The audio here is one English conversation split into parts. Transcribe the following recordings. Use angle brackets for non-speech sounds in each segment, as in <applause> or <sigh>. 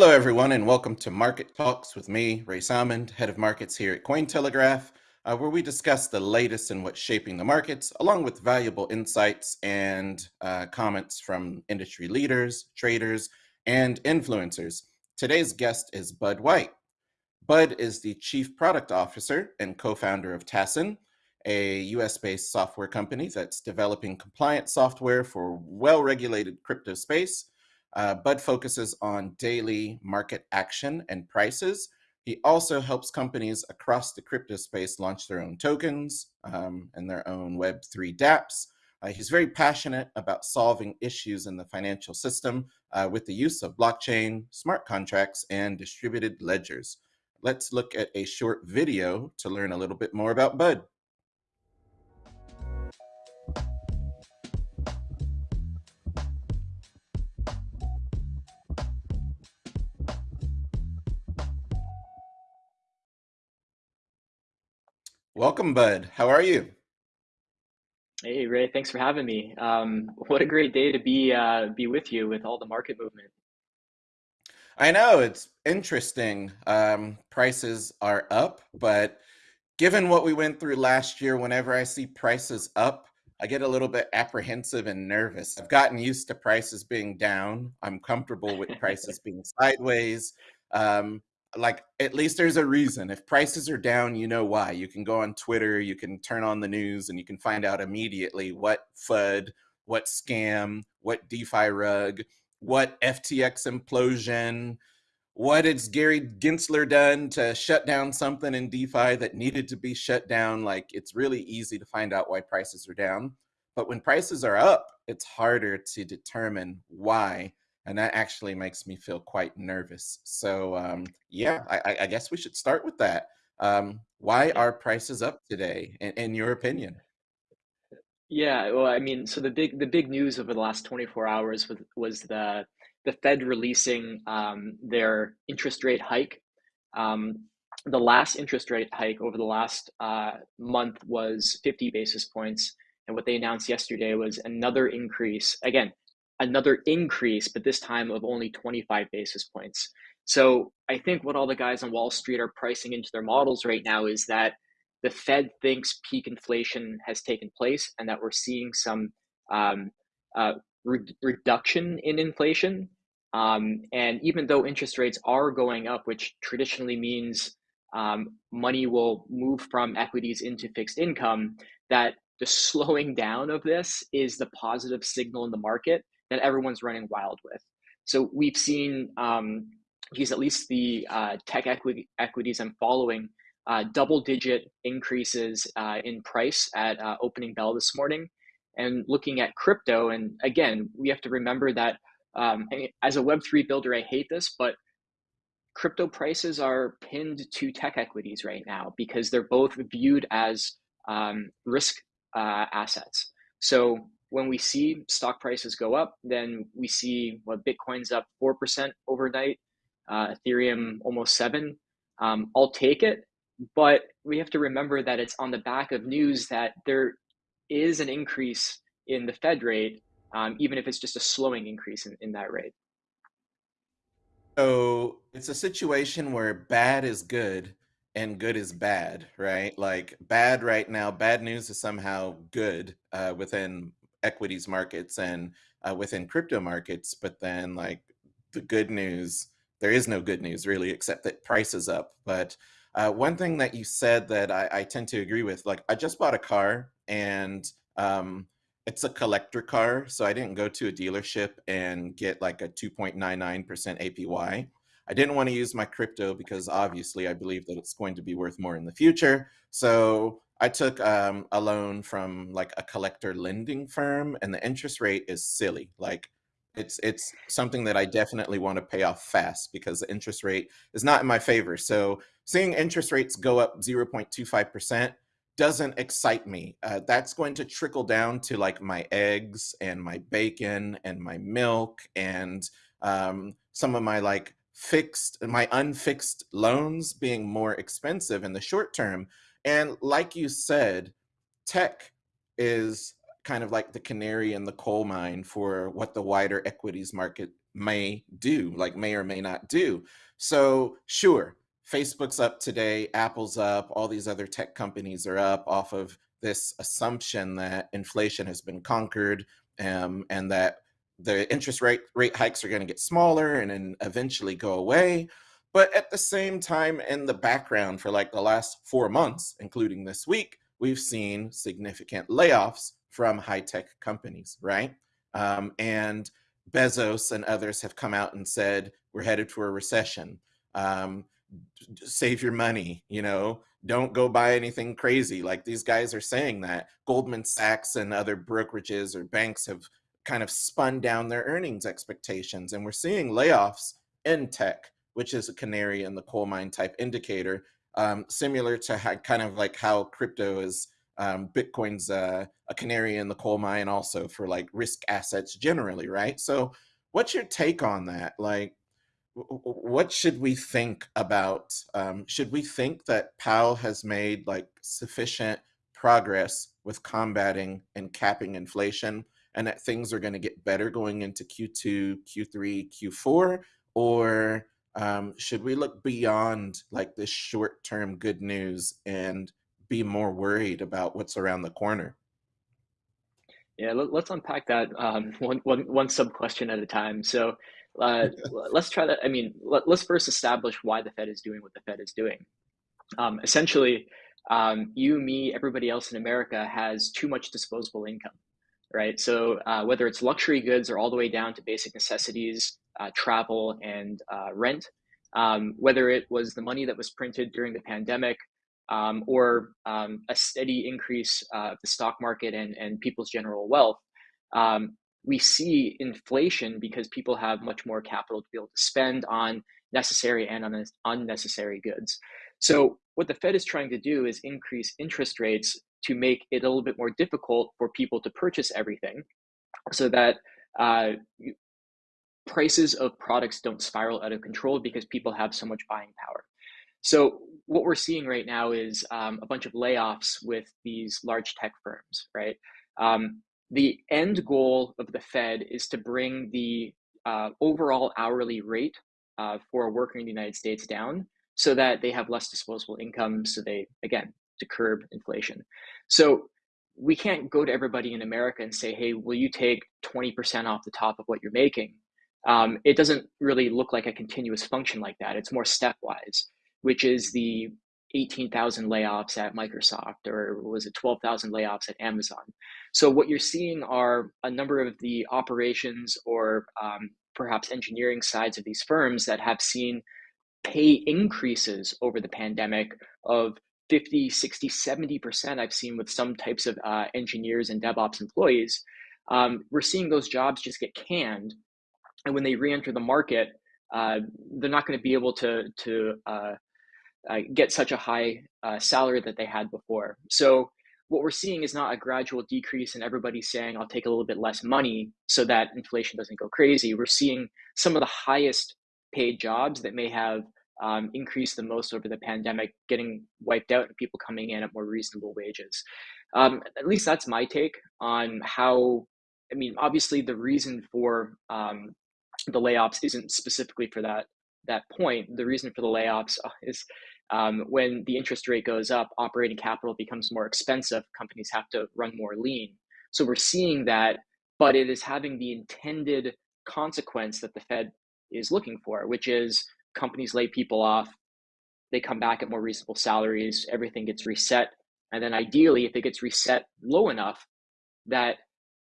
Hello, everyone, and welcome to Market Talks with me, Ray Salmond, Head of Markets here at Cointelegraph, uh, where we discuss the latest in what's shaping the markets, along with valuable insights and uh, comments from industry leaders, traders, and influencers. Today's guest is Bud White. Bud is the Chief Product Officer and co-founder of Tassin, a US-based software company that's developing compliant software for well-regulated crypto space uh, Bud focuses on daily market action and prices. He also helps companies across the crypto space launch their own tokens um, and their own Web3 dApps. Uh, he's very passionate about solving issues in the financial system uh, with the use of blockchain, smart contracts, and distributed ledgers. Let's look at a short video to learn a little bit more about Bud. Welcome, Bud. How are you? Hey Ray, thanks for having me. Um, what a great day to be uh, be with you with all the market movement. I know it's interesting. Um, prices are up, but given what we went through last year, whenever I see prices up, I get a little bit apprehensive and nervous. I've gotten used to prices being down. I'm comfortable with prices <laughs> being sideways. Um, like at least there's a reason. If prices are down, you know why. You can go on Twitter, you can turn on the news, and you can find out immediately what FUD, what scam, what DeFi rug, what FTX implosion, what has Gary Gensler done to shut down something in DeFi that needed to be shut down. Like it's really easy to find out why prices are down. But when prices are up, it's harder to determine why and that actually makes me feel quite nervous. So um, yeah, I, I, guess we should start with that. Um, why are prices up today, in, in, your opinion? Yeah, well, I mean, so the big the big news over the last 24 hours was was the the Fed releasing um, their interest rate hike. Um, the last interest rate hike over the last uh, month was 50 basis points, and what they announced yesterday was another increase. Again, another increase, but this time of only 25 basis points. So I think what all the guys on Wall Street are pricing into their models right now is that the Fed thinks peak inflation has taken place and that we're seeing some um, uh, re- reduction in inflation. Um, and even though interest rates are going up, which traditionally means um, money will move from equities into fixed income, that the slowing down of this is the positive signal in the market that everyone's running wild with. So we've seen um, at least the uh, tech equity equities I'm following uh, double digit increases uh, in price at uh, opening bell this morning. And looking at crypto, and again, we have to remember that um, as a Web3 builder, I hate this, but crypto prices are pinned to tech equities right now because they're both viewed as um, risk uh, assets. So when we see stock prices go up, then we see what Bitcoin's up 4% overnight, uh, Ethereum almost 7 um, I'll take it, but we have to remember that it's on the back of news that there is an increase in the Fed rate, um, even if it's just a slowing increase in, in that rate. So it's a situation where bad is good and good is bad, right? Like bad right now, bad news is somehow good uh, within equities markets and uh, within crypto markets. But then, like the good news, there is no good news really, except that price is up. But uh, one thing that you said that I, I, tend to agree with, like I just bought a car and um, it's a collector car, so I didn't go to a dealership and get like a 2.99% APY. I didn't want to use my crypto because obviously I believe that it's going to be worth more in the future. So I took um, a loan from like a collector lending firm, and the interest rate is silly. Like it's it's something that I definitely want to pay off fast because the interest rate is not in my favor. So seeing interest rates go up 0.25% doesn't excite me. Uh, that's going to trickle down to like my eggs and my bacon and my milk and um, some of my like fixed, my unfixed loans being more expensive in the short term. And like you said, tech is kind of like the canary in the coal mine for what the wider equities market may do, like may or may not do. So, sure, Facebook's up today, Apple's up, all these other tech companies are up off of this assumption that inflation has been conquered um, and that the interest rate rate hikes are going to get smaller and then eventually go away. But at the same time, in the background for like the last four months, including this week, we've seen significant layoffs from high tech companies, right? Um, and Bezos and others have come out and said we're headed for a recession. Um, save your money, you know, don't go buy anything crazy. Like these guys are saying that Goldman Sachs and other brokerages or banks have kind of spun down their earnings expectations. And we're seeing layoffs in tech, which is a canary in the coal mine type indicator, um, similar to how, kind of like how crypto is um, Bitcoin's uh, a canary in the coal mine also for like risk assets generally, right? So, what's your take on that? Like, what should we think about? Um, should we think that Powell has made like sufficient progress with combating and capping inflation, and that things are going to get better going into Q2, Q3, Q4, or um, should we look beyond like this short-term good news and be more worried about what's around the corner? Yeah, let, us unpack that um, <laughs> one, one, one sub question at a time. So uh, <laughs> let's try that. I mean, let, us first establish why the Fed is doing what the Fed is doing. Um, essentially, um, you, me, everybody else in America has too much disposable income, right? So uh, whether it's luxury goods or all the way down to basic necessities, uh, travel and uh, rent, um, whether it was the money that was printed during the pandemic um, or um, a steady increase uh, of the stock market and, and people's general wealth, um, we see inflation because people have much more capital to be able to spend on necessary and un- unnecessary goods. So, what the Fed is trying to do is increase interest rates to make it a little bit more difficult for people to purchase everything so that uh, prices of products don't spiral out of control because people have so much buying power. So what we're seeing right now is um, a bunch of layoffs with these large tech firms, right? Um, the end goal of the Fed is to bring the uh, overall hourly rate uh, for a worker in the United States down so that they have less disposable income. So they, again, to curb inflation. So we can't go to everybody in America and say, hey, will you take 20% off the top of what you're making? Um, it doesn't really look like a continuous function like that. It's more stepwise which is the 18,000 layoffs at Microsoft, or was it 12,000 layoffs at Amazon? So, what you're seeing are a number of the operations or um, perhaps engineering sides of these firms that have seen pay increases over the pandemic of 50, 60, 70%. I've seen with some types of uh, engineers and DevOps employees. Um, we're seeing those jobs just get canned. And when they re enter the market, uh, they're not going to be able to, to uh, uh, get such a high uh, salary that they had before. So what we're seeing is not a gradual decrease and everybody saying I'll take a little bit less money so that inflation doesn't go crazy. We're seeing some of the highest paid jobs that may have um, increased the most over the pandemic getting wiped out and people coming in at more reasonable wages. Um, at least that's my take on how. I mean, obviously, the reason for um, the layoffs isn't specifically for that that point. The reason for the layoffs uh, is um, when the interest rate goes up, operating capital becomes more expensive. Companies have to run more lean. So we're seeing that, but it is having the intended consequence that the Fed is looking for, which is companies lay people off, they come back at more reasonable salaries, everything gets reset. And then ideally, if it gets reset low enough that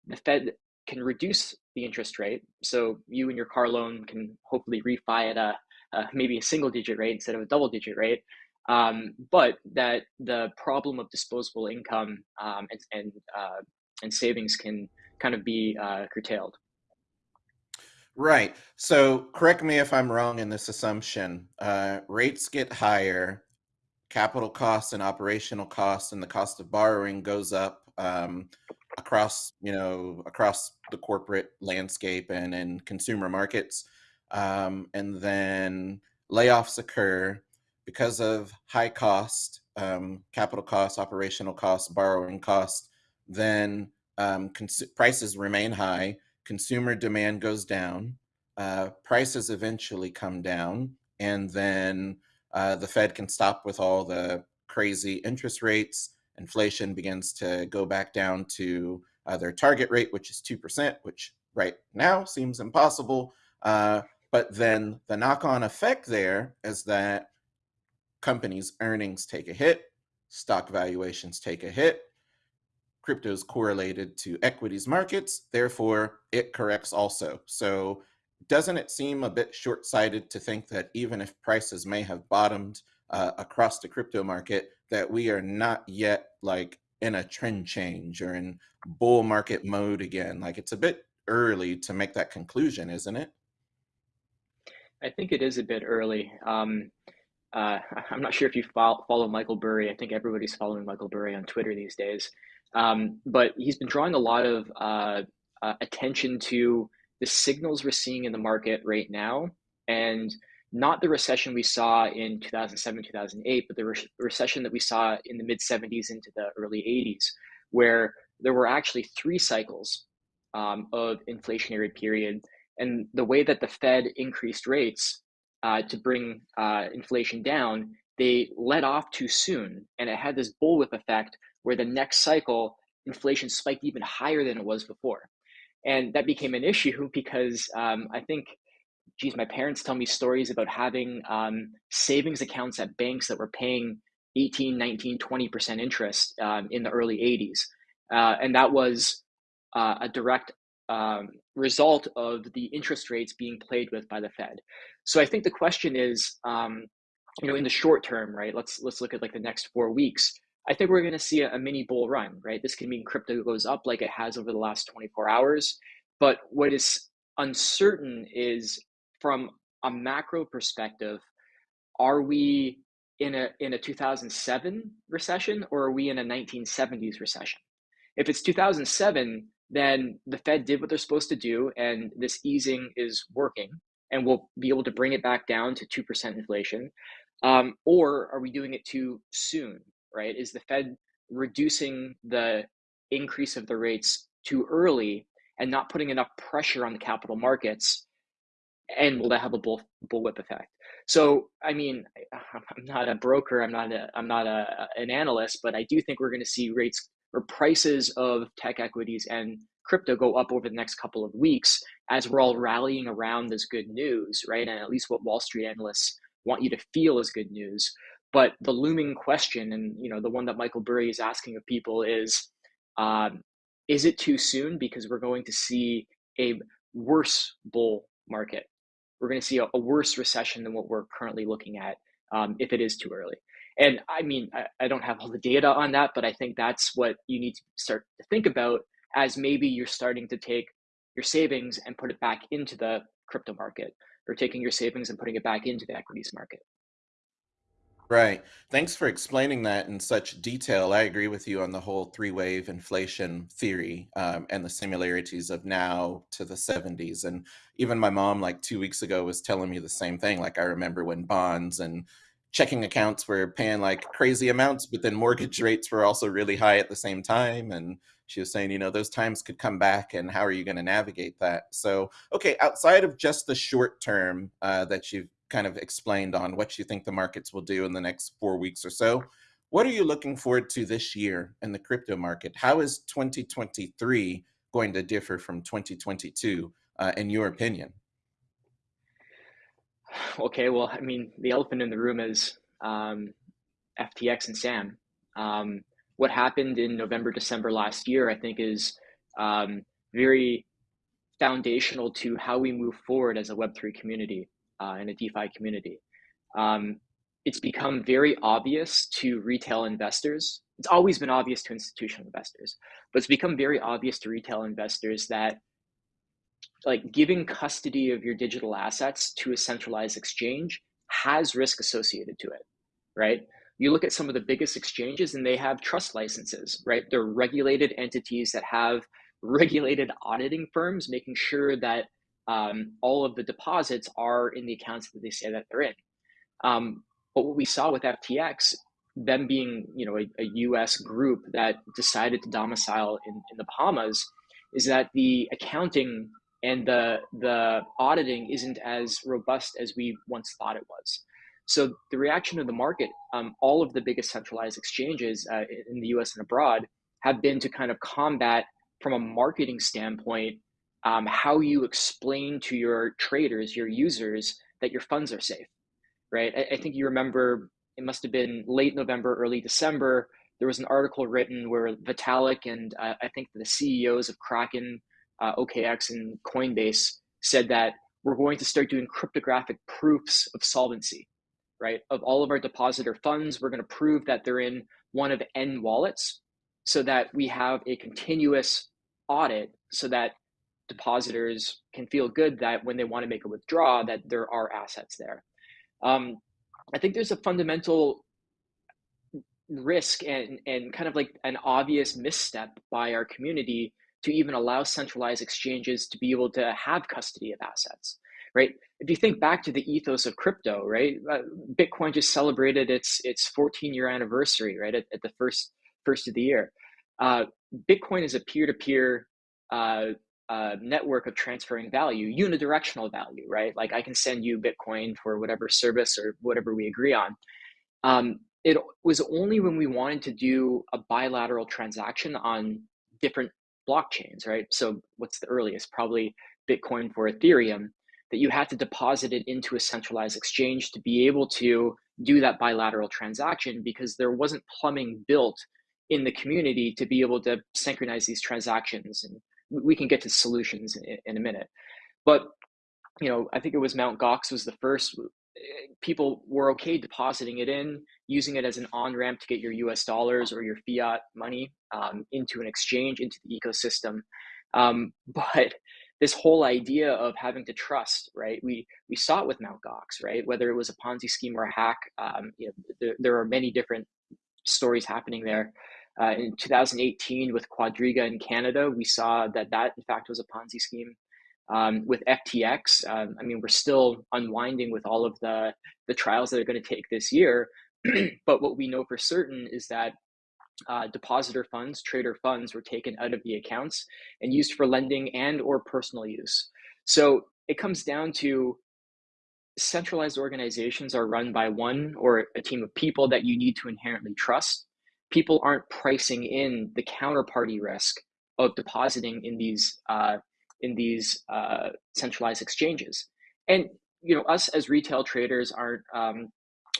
the Fed can reduce the interest rate. So you and your car loan can hopefully refi at a uh, maybe a single digit rate instead of a double digit rate. Um, but that the problem of disposable income um, and and, uh, and savings can kind of be uh, curtailed. Right. So correct me if I'm wrong in this assumption. Uh, rates get higher, capital costs and operational costs, and the cost of borrowing goes up um, across you know across the corporate landscape and in consumer markets um, and then layoffs occur because of high cost, um, capital costs, operational costs, borrowing costs, then um, prices remain high, consumer demand goes down, uh, prices eventually come down, and then uh, the Fed can stop with all the crazy interest rates. Inflation begins to go back down to uh, their target rate, which is 2%, which right now seems impossible. Uh, but then the knock on effect there is that companies' earnings take a hit, stock valuations take a hit. Crypto is correlated to equities markets, therefore, it corrects also. So, doesn't it seem a bit short sighted to think that even if prices may have bottomed uh, across the crypto market, that we are not yet like in a trend change or in bull market mode again? Like, it's a bit early to make that conclusion, isn't it? I think it is a bit early. Um, uh, <laughs> I'm not sure if you follow, follow Michael Burry. I think everybody's following Michael Burry on Twitter these days. Um, but he's been drawing a lot of uh, uh, attention to the signals we're seeing in the market right now, and not the recession we saw in 2007, 2008, but the re- recession that we saw in the mid 70s into the early 80s, where there were actually three cycles um, of inflationary period. And the way that the Fed increased rates uh, to bring uh, inflation down, they let off too soon. And it had this bullwhip effect where the next cycle, inflation spiked even higher than it was before. And that became an issue <laughs> because um, I think, geez, my parents tell me stories about having um, savings accounts at banks that were paying 18, 19, 20% interest um, in the early 80s. Uh, and that was uh, a direct um, result of the interest rates being played with by the Fed. So I think the question is, um, you know, in the short term, right? Let's let's look at like the next four weeks. I think we're going to see a, a mini bull run, right? This can mean crypto goes up like it has over the last 24 hours. But what is uncertain is from a macro perspective, are we in a in a 2007 recession or are we in a 1970s recession? If it's 2007, then the Fed did what they're supposed to do, and this easing is working, and we'll be able to bring it back down to 2% inflation. Um, or are we doing it too soon, right? Is the Fed reducing the increase of the rates too early and not putting enough pressure on the capital markets? And will that have a bull, bullwhip effect? So, I mean, <laughs> I'm not a broker, I'm not a, I'm not a, an analyst, but I do think we're going to see rates or prices of tech equities and crypto go up over the next couple of weeks as we're all rallying around this good news, right? And at least what Wall Street analysts want you to feel is good news. But the looming question, and you know, the one that Michael Burry is asking of people is, um, is it too soon? Because we're going to see a worse bull market. We're going to see a, a worse recession than what we're currently looking at um, if it is too early. And I mean, I, I don't have all the data on that, but I think that's what you need to start to think about as maybe you're starting to take your savings and put it back into the crypto market or taking your savings and putting it back into the equities market. Right. Thanks for explaining that in such detail. I agree with you on the whole three wave inflation theory um, and the similarities of now to the 70s. And even my mom, like two weeks ago, was telling me the same thing. Like, I remember when bonds and checking accounts were paying like crazy amounts, but then mortgage rates were also really high at the same time. And she was saying, you know, those times could come back, and how are you going to navigate that? So, okay, outside of just the short term uh, that you've kind of explained on what you think the markets will do in the next four weeks or so, what are you looking forward to this year in the crypto market? How is 2023 going to differ from 2022, uh, in your opinion? Okay, well, I mean, the elephant in the room is um, FTX and Sam. Um, what happened in November, December last year, I think, is um, very foundational to how we move forward as a Web3 community uh, and a DeFi community. Um, it's become very obvious to retail investors. It's always been obvious to institutional investors, but it's become very obvious to retail investors that like giving custody of your digital assets to a centralized exchange has risk associated to it, right? You look at some of the biggest exchanges and they have trust licenses, right? They're regulated entities that have <laughs> regulated auditing firms making sure that um, all of the deposits are in the accounts that they say that they're in. Um, but what we saw with FTX, them being you know a, a U.S. group that decided to domicile in, in the Bahamas, is that the accounting and the the auditing isn't as robust as we once thought it was. So the reaction of the market, um, all of the biggest centralized exchanges uh, in the U.S. and abroad have been to kind of combat from a marketing standpoint um, how you explain to your traders, your users, that your funds are safe, right? I, I think you remember it must have been late November, early December. There was an article written where Vitalik and uh, I think the CEOs of Kraken, uh, OKX, and Coinbase said that we're going to start doing cryptographic proofs of solvency, right? Of all of our depositor funds, we're going to prove that they're in one of N wallets so that we have a continuous audit so that depositors can feel good that when they want to make a withdrawal that there are assets there. Um, i think there's a fundamental risk and and kind of like an obvious misstep by our community to even allow centralized exchanges to be able to have custody of assets right? If you think back to the ethos of crypto right? Uh, bitcoin just celebrated its its 14 year anniversary right at, at the first first of the year. Uh, bitcoin is a peer-to-peer uh, uh, network of transferring value, unidirectional value, right? Like I can send you Bitcoin for whatever service or whatever we agree on. Um, it was only when we wanted to do a bilateral transaction on different blockchains, right? So what's the earliest? Probably Bitcoin for Ethereum, that you had to deposit it into a centralized exchange to be able to do that bilateral transaction because there wasn't plumbing built in the community to be able to synchronize these transactions and we can get to solutions in, in a minute. But you know, I think it was Mount Gox was the first. People were okay depositing it in, using it as an on ramp to get your U.S. dollars or your fiat money um, into an exchange, into the ecosystem. Um, <laughs> but this whole idea of having to trust, right? We we saw it with Mount Gox, right? Whether it was a Ponzi scheme or a hack, um, you know, there, there are many different stories happening there. Uh, in 2018, with Quadriga in Canada, we saw that that in fact was a Ponzi scheme. Um, with FTX, um, I mean, we're still unwinding with all of the the trials that are going to take this year. <clears throat> but what we know for certain is that uh, depositor funds, trader funds, were taken out of the accounts and used for lending and or personal use. So it comes down to centralized organizations are run by one or a team of people that you need to inherently trust people aren't pricing in the counterparty risk of depositing in these uh, in these uh, centralized exchanges. And you know, us as retail traders aren't um,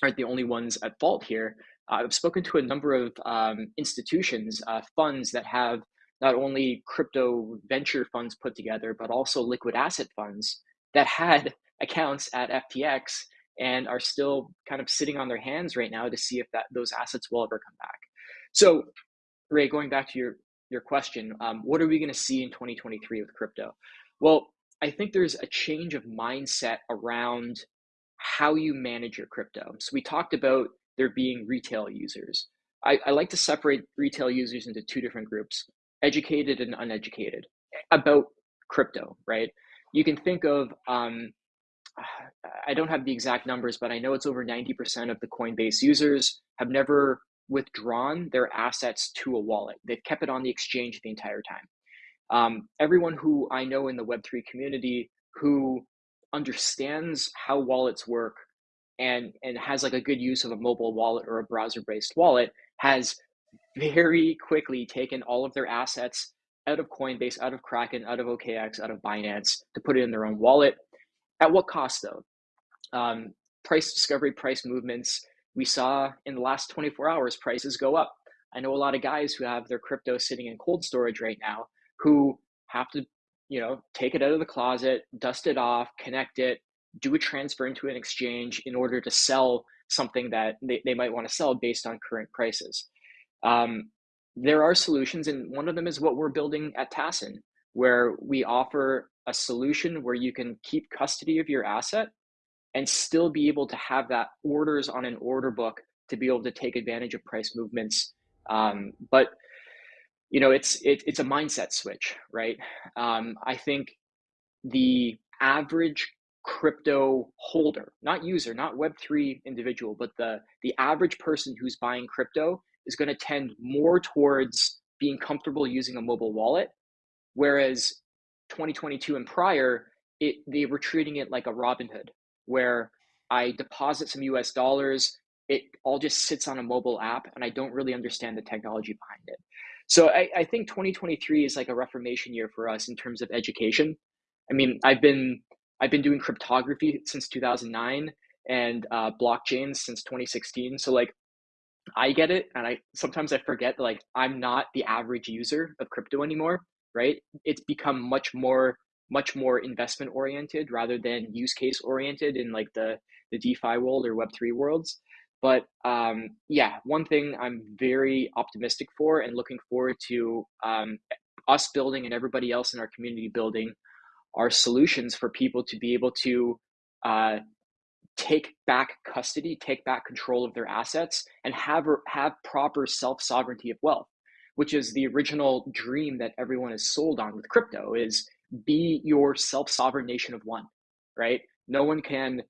aren't the only ones at fault here. I've spoken to a number of um, institutions, uh, funds that have not only crypto venture funds put together, but also liquid asset funds that had <laughs> accounts at FTX and are still kind of sitting on their hands right now to see if that those assets will ever come back. So, Ray, going back to your your question, um, what are we going to see in 2023 with crypto? Well, I think there's a change of mindset around how you manage your crypto. So we talked about there being retail users. I, I like to separate retail users into two different groups: educated and uneducated about crypto. Right? You can think of um, <sighs> I don't have the exact numbers, but I know it's over 90% of the Coinbase users have never withdrawn their assets to a wallet. They've kept it on the exchange the entire time. Um, everyone who I know in the Web3 community who understands how wallets work and, and has like a good use of a mobile wallet or a browser based wallet has very quickly taken all of their assets out of Coinbase, out of Kraken, out of OKX, out of Binance to put it in their own wallet. At what cost though? Um, price discovery, price movements, we saw in the last 24 hours prices go up. I know a lot of guys who have their crypto sitting in cold storage right now who have to, you know, take it out of the closet, dust it off, connect it, do a transfer into an exchange in order to sell something that they, they might want to sell based on current prices. Um, there are solutions, and one of them is what we're building at Tassin, where we offer a solution where you can keep custody of your asset and still be able to have that orders on an order book to be able to take advantage of price movements. Um, but you know, it's it, it's a mindset switch, right? Um, I think the average crypto holder, not user, not Web three individual, but the the average person who's buying crypto is going to tend more towards being comfortable using a mobile wallet, whereas 2022 and prior, it they were treating it like a Robinhood, where I deposit some US dollars, it all just sits on a mobile app, and I don't really understand the technology behind it. So I, I think 2023 is like a reformation year for us in terms of education. I mean, I've been I've been doing cryptography since 2009 and uh, blockchains since 2016. So like I get it, and I sometimes I forget that like I'm not the average user of crypto anymore, right? It's become much more much more investment oriented rather than use case oriented in like the the DeFi world or Web3 worlds. But um, yeah, one thing I'm very optimistic for and looking forward to um, us building and everybody else in our community building are solutions for people to be able to uh, take back custody, take back control of their assets, and have have proper self sovereignty of wealth, which is the original dream that everyone is sold on with crypto. Is be your self sovereign nation of one, right? No one can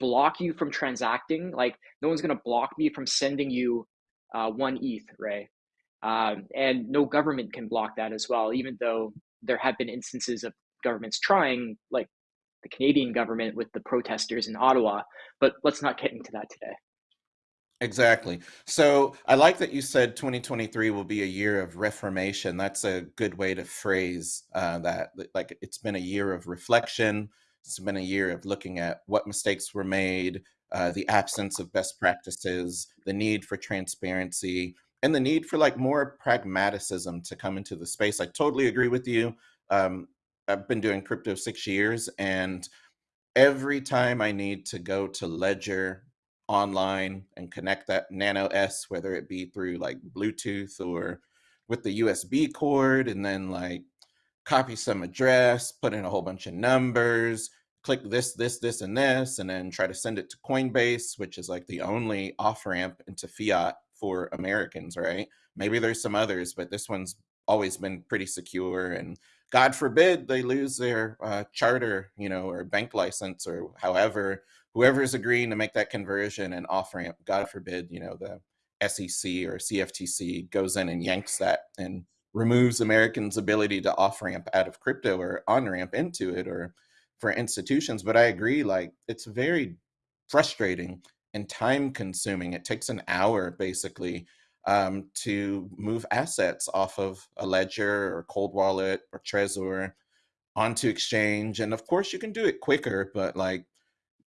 block you from transacting. Like no one's gonna block me from sending you uh, one ETH, right? Um, and no government can block that as well, even though there have been instances of governments trying, like the Canadian government with the protesters in Ottawa. But let's not get into that today. Exactly. So I like that you said 2023 will be a year of reformation. That's a good way to phrase uh, that. Like it's been a year of reflection. It's been a year of looking at what mistakes were made, uh, the absence of best practices, the need for transparency, and the need for like more pragmaticism to come into the space. I totally agree with you. Um, I've been doing crypto six years, and every time I need to go to Ledger online and connect that Nano S, whether it be through like Bluetooth or with the USB cord, and then like copy some address, put in a whole bunch of numbers, click this, this, this, and this, and then try to send it to Coinbase, which is like the only off ramp into fiat for Americans, right? Maybe there's some others, but this one's always been pretty secure and God forbid they lose their uh, charter, you know, or bank license or however, whoever's agreeing to make that conversion and off ramp, God forbid, you know, the SEC or CFTC goes in and yanks that and removes Americans' ability to off ramp out of crypto or on ramp into it or for institutions. But I agree, like, it's very frustrating and time consuming. It takes an hour basically um, to move assets off of a ledger or cold wallet or Trezor onto exchange. And of course, you can do it quicker, but like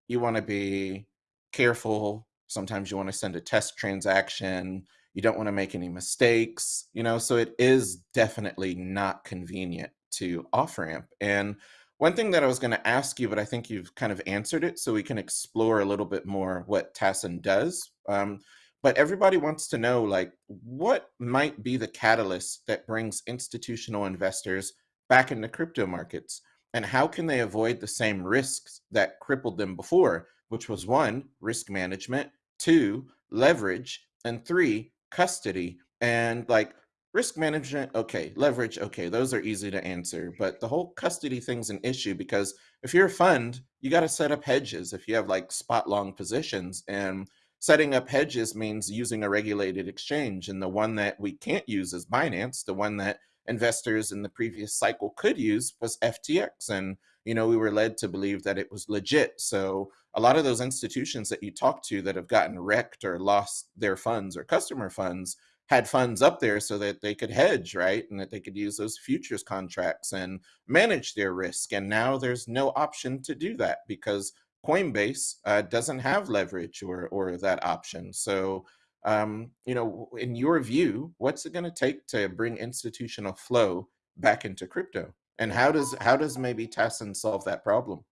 you want to be careful. Sometimes you want to send a test transaction. You don't want to make any mistakes, you know, so it is definitely not convenient to off ramp. And one thing that I was going to ask you, but I think you've kind of answered it, so we can explore a little bit more what Tassyn does. Um, but everybody wants to know like what might be the catalyst that brings institutional investors back into crypto markets and how can they avoid the same risks that crippled them before which was one risk management two leverage and three custody and like risk management okay leverage okay those are easy to answer but the whole custody thing's an issue because if you're a fund you got to set up hedges if you have like spot long positions and setting up hedges means using a regulated exchange. And the one that we can't use is Binance. The one that investors in the previous cycle could use was FTX. And, you know, we were led to believe that it was legit. So a lot of those institutions that you talk to that have gotten wrecked or lost their funds or customer funds had funds up there so that they could hedge, right? And that they could use those futures contracts and manage their risk. And now there's no option to do that because Coinbase uh, doesn't have leverage or or that option. So, um, you know, in your view, what's it going to take to bring institutional flow back into crypto? And how does how does maybe Tassyn solve that problem?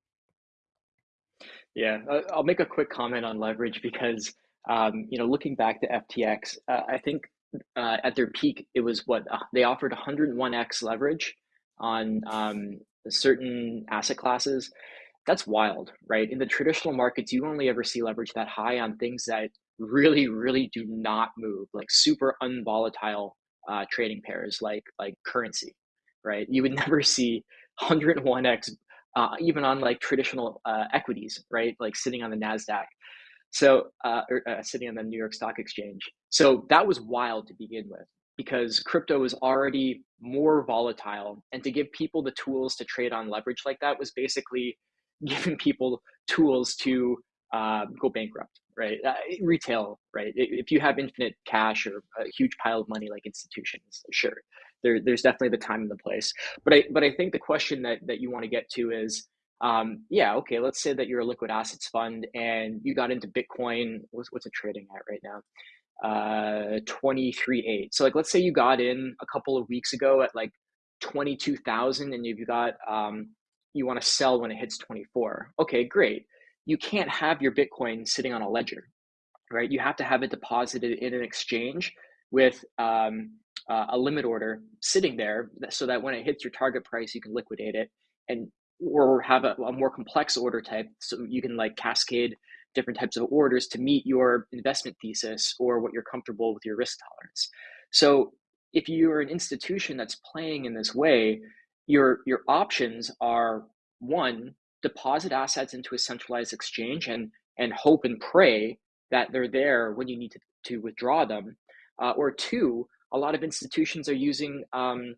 Yeah, I'll make a quick comment on leverage because um, you know, looking back to FTX, uh, I think uh, at their peak it was what uh, they offered 101x leverage on um, certain asset classes that's wild, right? In the traditional markets, you only ever see leverage that high on things that really, really do not move, like super unvolatile uh, trading pairs, like like currency, right? You would <laughs> never see 101x uh, even on like traditional uh, equities, right? Like sitting on the Nasdaq, so uh, or, uh, sitting on the New York Stock Exchange. So that was wild to begin with. because crypto was already more volatile. And to give people the tools to trade on leverage like that was basically <laughs> giving people tools to uh, go bankrupt, right? Uh, retail, right? If you have infinite cash or a huge pile of money like institutions, sure, there, there's definitely the time and the place. But I, but I think the question that that you want to get to is, um, yeah, okay, let's say that you're a liquid assets fund and you got into Bitcoin. What's what's it trading at right now? uh 23.8. So like let's say you got in a couple of weeks ago at like 22,000 and you've got um you want to sell when it hits 24. Okay, great. You can't have your Bitcoin sitting on a ledger, right? You have to have it deposited in an exchange with um, uh, a limit order sitting there so that when it hits your target price, you can liquidate it and or have a, a more complex order type so you can like cascade different types of orders to meet your investment thesis or what you're comfortable with your risk tolerance. So if you're an institution that's playing in this way, your your options are one, deposit assets into a centralized exchange and and hope and pray that they're there when you need to, to withdraw them. Uh, or two, a lot of institutions are using um,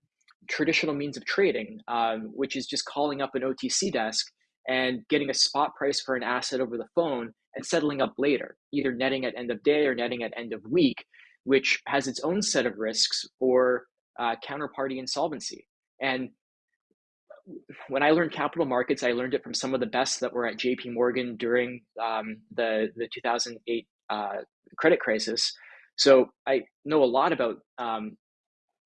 traditional means of trading, um, which is just calling up an OTC desk and getting a spot price for an asset over the phone and settling up later, either netting at end of day or netting at end of week, which has its own set of risks for uh, counterparty insolvency. And when I learned capital markets, I learned it from some of the best that were at JP Morgan during um, the, the 2008 uh, credit crisis. So I know a lot about um,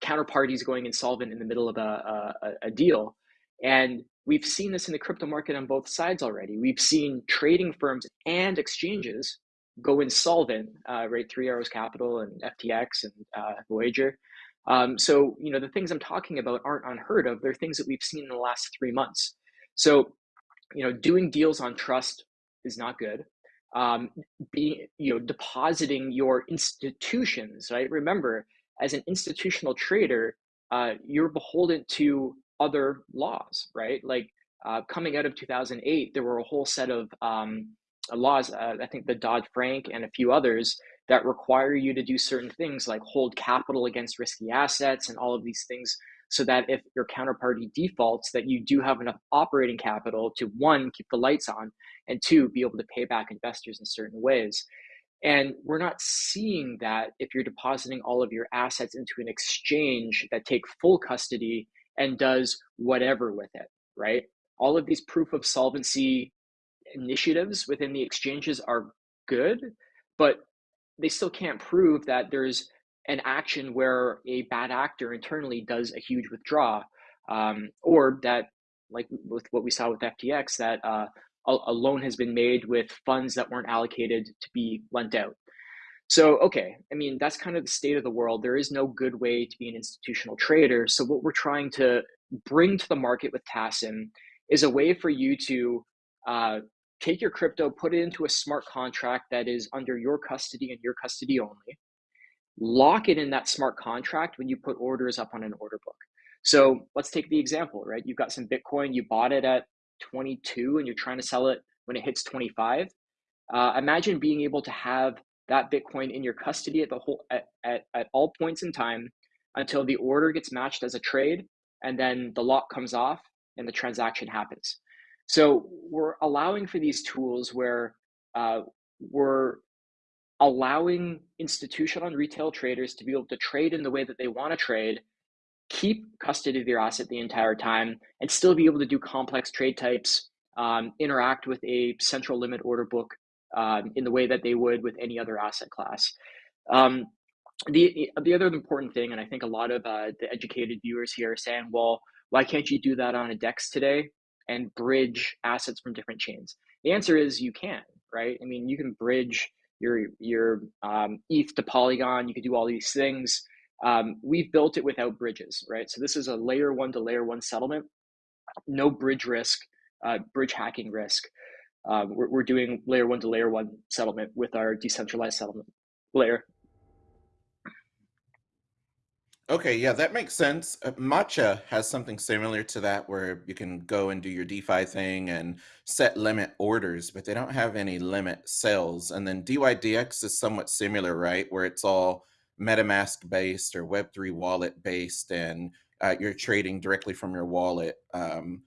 counterparties going insolvent in the middle of a, a, a deal. And we've seen this in the crypto market on both sides already. We've seen trading firms and exchanges go insolvent, uh, right? Three Arrows Capital and FTX and uh, Voyager. Um, so, you know, the things I'm talking about aren't unheard of. They're things that we've seen in the last three months. So, you know, doing deals on trust is not good. Um, being, you know, depositing your institutions, right? Remember, as an institutional trader, uh, you're beholden to other laws, right? Like uh, coming out of 2008, there were a whole set of um, laws, uh, I think the Dodd Frank and a few others, that require you to do certain things like hold capital against risky assets and all of these things so that if your counterparty defaults that you do have enough operating capital to one keep the lights on and two be able to pay back investors in certain ways and we're not seeing that if you're depositing all of your assets into an exchange that take full custody and does whatever with it, right? All of these proof of solvency initiatives within the exchanges are good, but they still can't prove that there's an action where a bad actor internally does a huge withdraw, um, or that, like with what we saw with FTX, that uh, a, a loan has been made with funds that weren't allocated to be lent out. So, okay, I mean, that's kind of the state of the world. There is no good way to be an institutional trader. So, what we're trying to bring to the market with TASIM is a way for you to uh, take your crypto, put it into a smart contract that is under your custody and your custody only, lock it in that smart contract when you put orders up on an order book. So, let's take the example, right? You've got some Bitcoin, you bought it at 22 and you're trying to sell it when it hits 25. Uh, imagine being able to have that Bitcoin in your custody at the whole at, at, at all points in time until the order gets matched as a trade and then the lock comes off and the transaction happens. So we're allowing for these tools where uh, we're allowing institutional and retail traders to be able to trade in the way that they want to trade, keep custody of their asset the entire time, and still be able to do complex trade types, um, interact with a central limit order book um, in the way that they would with any other asset class. Um, the the other important thing, and I think a lot of uh, the educated viewers here are saying, well, why can't you do that on a DEX today and bridge assets from different chains? The answer is you can, right? I mean, you can bridge your your um, ETH to Polygon. You can do all these things. Um, we've built it without bridges, right? So this is a layer one to layer one settlement, no bridge risk, uh, bridge hacking risk um, we're, we're doing layer one to layer one settlement with our decentralized settlement layer. Okay, yeah, that makes sense. Uh, Matcha has something similar to that where you can go and do your DeFi thing and set limit orders, but they don't have any limit sales. And then DYDX is somewhat similar, right? Where it's all MetaMask based or Web3 wallet based, and uh, you're trading directly from your wallet. Um,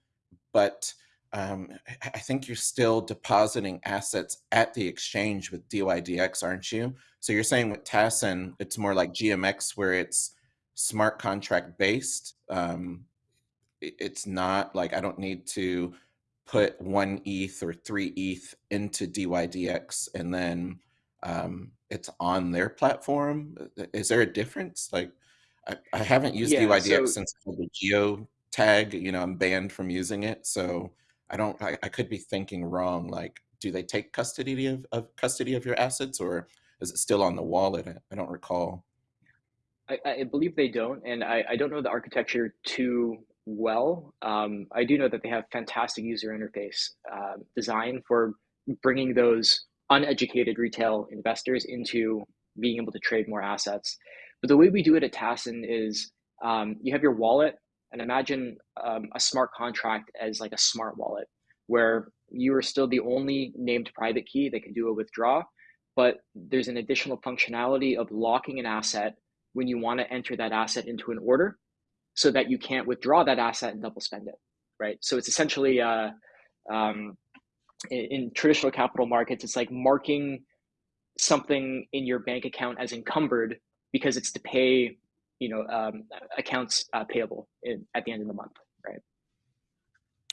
but um, I think you're still depositing assets at the exchange with DYDX, aren't you? So you're saying with TASIN, it's more like GMX where it's smart contract based. Um, it's not like I don't need to put one ETH or three ETH into DYDX and then um, it's on their platform. Is there a difference? Like, I, I haven't used Yeah, DYDX so since the geo tag. You know, I'm banned from using it, so I don't. I, I could be thinking wrong. Like, do they take custody of, of custody of your assets, or is it still on the wallet? I, I don't recall. I, I believe they don't, and I, I don't know the architecture too well. Um, I do know that they have fantastic user interface uh, design for bringing those uneducated retail investors into being able to trade more assets. But the way we do it at TASIN is um, you have your wallet, and imagine um, a smart contract as like a smart wallet, where you are still the only named private key that can do a withdraw, but there's an additional functionality of locking an asset when you want to enter that asset into an order so that you can't withdraw that asset and double spend it, right? So it's essentially uh, um, in, in, traditional capital markets, it's like marking something in your bank account as encumbered because it's to pay, you know, um, accounts uh, payable in, at the end of the month,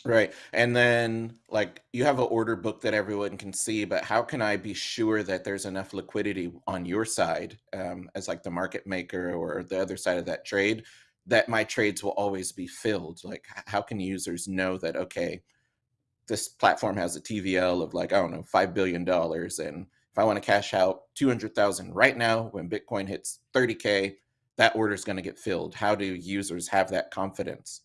right? And then like you have an order book that everyone can see, but how can I be sure that there's enough liquidity on your side um, as like the market maker or the other side of that trade that my trades will always be filled? Like how can users know that, okay, this platform has a TVL of like, I don't know, $5 billion. And if I want to cash out 200,000 right now, when Bitcoin hits 30K, that order is going to get filled. How do users have that confidence?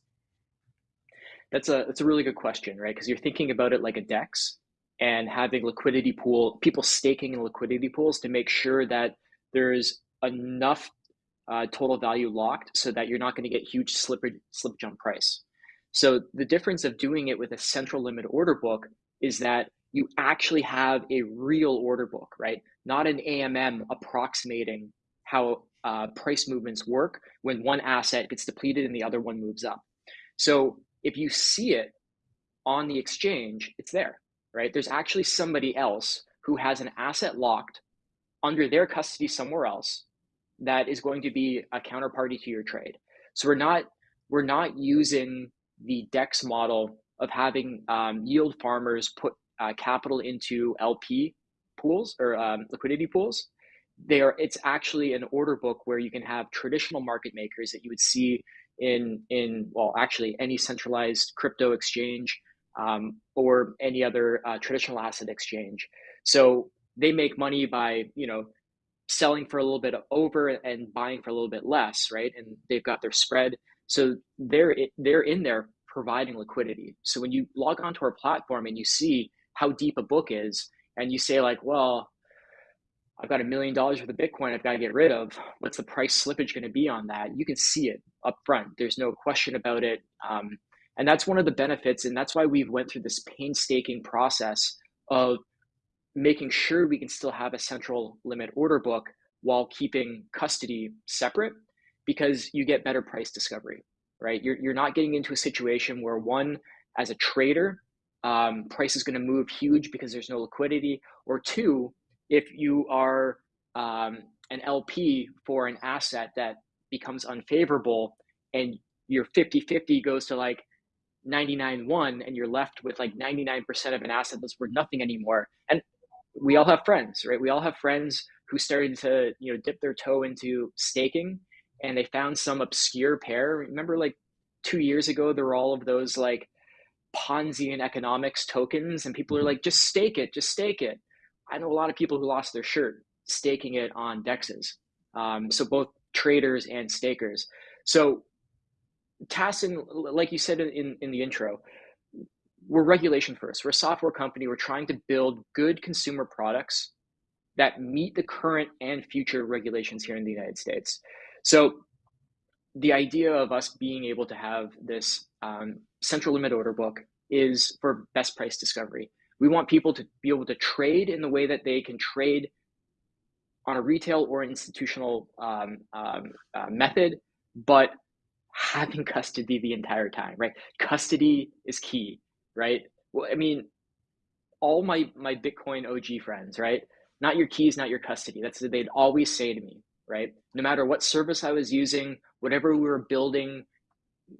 That's a that's a really good question, right? Because you're thinking about it like a DEX and having liquidity pool, people staking in liquidity pools to make sure that there's enough uh, total value locked so that you're not going to get huge slip slip jump price. So the difference of doing it with a central limit order book is that you actually have a real order book, right? Not an AMM approximating how uh, price movements work when one asset gets depleted and the other one moves up. So if you see it on the exchange, it's there, right? There's actually somebody else who has an asset locked under their custody somewhere else that is going to be a counterparty to your trade. So we're not we're not using the DEX model of having um, yield farmers put uh, capital into LP pools or um, liquidity pools. They are it's actually an order book where you can have traditional market makers that you would see in in well actually any centralized crypto exchange um, or any other uh, traditional asset exchange. So they make money by you know selling for a little bit over and buying for a little bit less right? And they've got their spread. So they're they're in there providing liquidity. So when you log onto our platform and you see how deep a book is and you say like well I've got a million dollars worth of Bitcoin I've got to get rid of. What's the price slippage going to be on that? You can see it up front. There's no question about it. Um, and that's one of the benefits. And that's why we've went through this painstaking process of making sure we can still have a central limit order book while keeping custody separate because you get better price discovery, right? You're, you're not getting into a situation where one, as a trader, um, price is going to move huge because there's no liquidity, or two, if you are um, an LP for an asset that becomes unfavorable and your 50 50 goes to like 99 1 and you're left with like 99% of an asset that's worth nothing anymore. And we all have friends, right? We all have friends who started to, you know, dip their toe into staking and they found some obscure pair. Remember, like two years ago, there were all of those like Ponzi and economics tokens, and people are mm-hmm. like, just stake it, just stake it. I know a lot of people who lost their shirt staking it on dexes. Um, so both traders and stakers. So TASIN, like you said in, in the intro, we're regulation first. We're a software company. We're trying to build good consumer products that meet the current and future regulations here in the United States. So the idea of us being able to have this um, central limit order book is for best price discovery. We want people to be able to trade in the way that they can trade on a retail or institutional um, um, uh, method, but having custody the entire time, right? Custody is key, right? Well, I mean, all my my Bitcoin OG friends, right? Not your keys, not your custody. That's what they'd always say to me, right? No matter what service I was using, whatever we were building,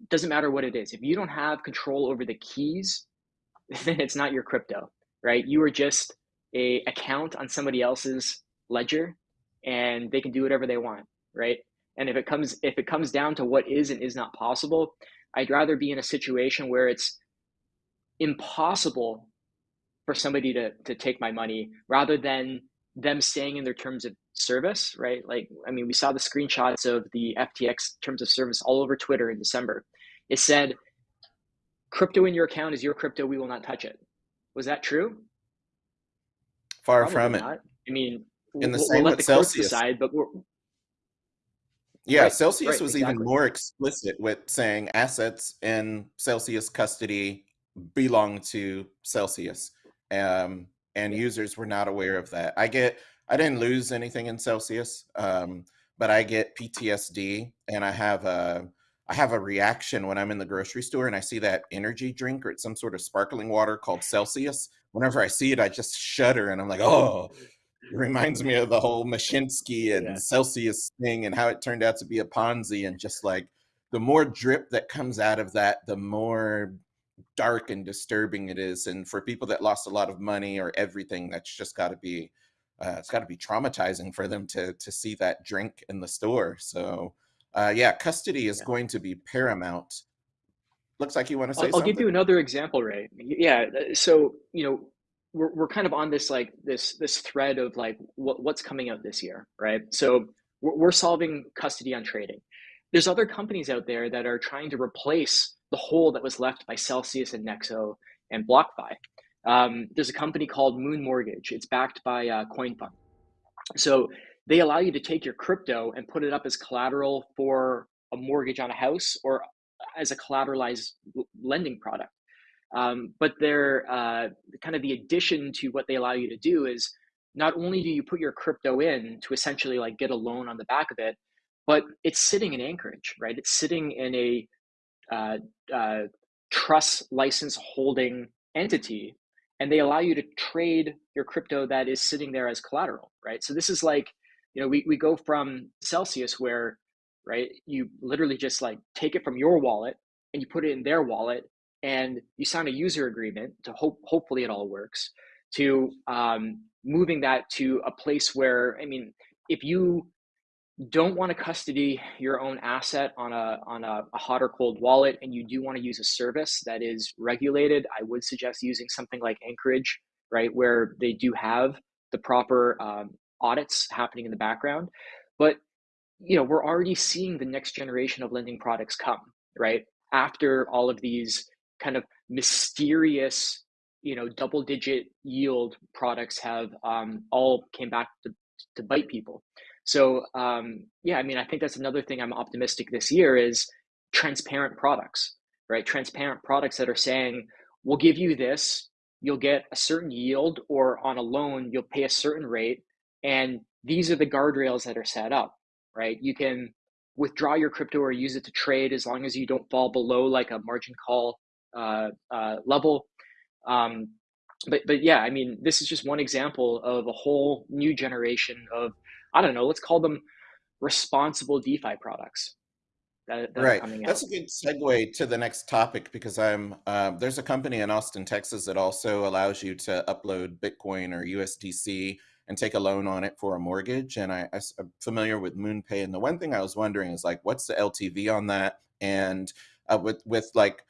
doesn't matter what it is. If you don't have control over the keys, then <laughs> it's not your crypto, right? You are just a account on somebody else's ledger and they can do whatever they want, right? And if it comes if it comes down to what is and is not possible, I'd rather be in a situation where it's impossible for somebody to to take my money rather than them staying in their terms of service, right? Like, I mean, we saw the screenshots of the FTX terms of service all over Twitter in December. It said, crypto in your account is your crypto, we will not touch it. Was that true? Far Probably from not. it. I mean, in the we'll, same we'll let the Celsius. decide, but we're yeah, right, Celsius right, was exactly. even more explicit with saying assets in Celsius custody belong to Celsius. Um, and users were not aware of that. I get, I didn't lose anything in Celsius, um, but I get PTSD and I have a, I have a reaction when I'm in the grocery store and I see that energy drink or it's some sort of sparkling water called Celsius. Whenever I see it, I just shudder and I'm like, oh, it reminds me of the whole Mashinsky and yeah. Celsius thing and how it turned out to be a Ponzi. And just like the more drip that comes out of that, the more dark and disturbing it is. And for people that lost a lot of money or everything, that's just got to be, uh, it's got to be traumatizing for them to to see that drink in the store. So, uh, yeah, custody is yeah. going to be paramount. Looks like you want to say. I'll, I'll give you another example, Ray. Yeah, uh, so you know we're, we're kind of on this like this this thread of like what, what's coming out this year right so we're, we're solving custody on trading there's other companies out there that are trying to replace the hole that was left by celsius and nexo and blockfi um, there's a company called moon mortgage it's backed by uh, coinfund so they allow you to take your crypto and put it up as collateral for a mortgage on a house or as a collateralized lending product um, but they're uh, kind of the addition to what they allow you to do is not only do you put your crypto in to essentially like get a loan on the back of it, but it's sitting in Anchorage, right? It's sitting in a uh, uh, trust license holding entity, and they allow you to trade your crypto that is sitting there as collateral, right? So this is like, you know, we, we go from Celsius where, right, you literally just like take it from your wallet and you put it in their wallet and you sign a user agreement to hope hopefully it all works to um, moving that to a place where i mean if you don't want to custody your own asset on a on a, a hot or cold wallet and you do want to use a service that is regulated i would suggest using something like anchorage right where they do have the proper um, audits happening in the background but you know we're already seeing the next generation of lending products come right? After all of these kind of mysterious you know double digit yield products have um, all came back to, to bite people. So um, yeah i mean i think that's another thing i'm optimistic this year is transparent products right? Transparent products that are saying we'll give you this you'll get a certain yield or on a loan you'll pay a certain rate and these are the guardrails that are set up right you can withdraw your crypto or use it to trade as long as you don't fall below like a margin call uh, uh, level. Um, but but yeah, I mean, this is just one example of a whole new generation of I don't know, let's call them responsible DeFi products. That, that right. That's a good segue to the next topic because I'm uh, there's a company in Austin, Texas that also allows you to upload Bitcoin or USDC and take a loan on it for a mortgage. And I, I'm familiar with MoonPay. And the one thing I was wondering is like, what's the LTV on that? And uh, with with like